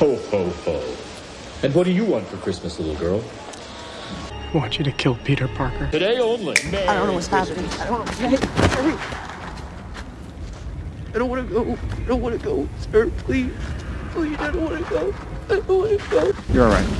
Ho, ho, ho. And what do you want for Christmas, little girl? I want you to kill Peter Parker. Today only. I don't know what's happening. I don't know. I don't want to go. I don't want to go, sir. Please. Please, I don't want to go. I don't want to go. You're all right.